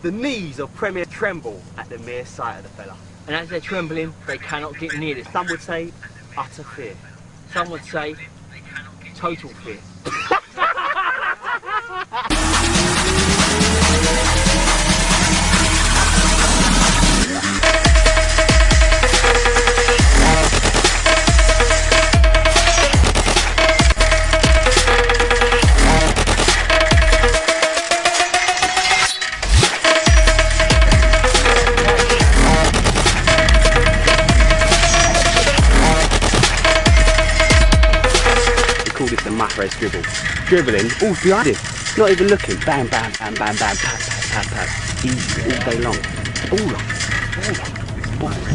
The knees of Premier tremble at the mere sight of the fella. And as they're trembling, they cannot get near this. Some would say utter fear. Some would say total fear. call this the Mahrez dribble. Dribbling, all behind him. Not even looking. Bam, bam, bam, bam, bam, pad, pad, pad, pad. Easy all day long. All. All on.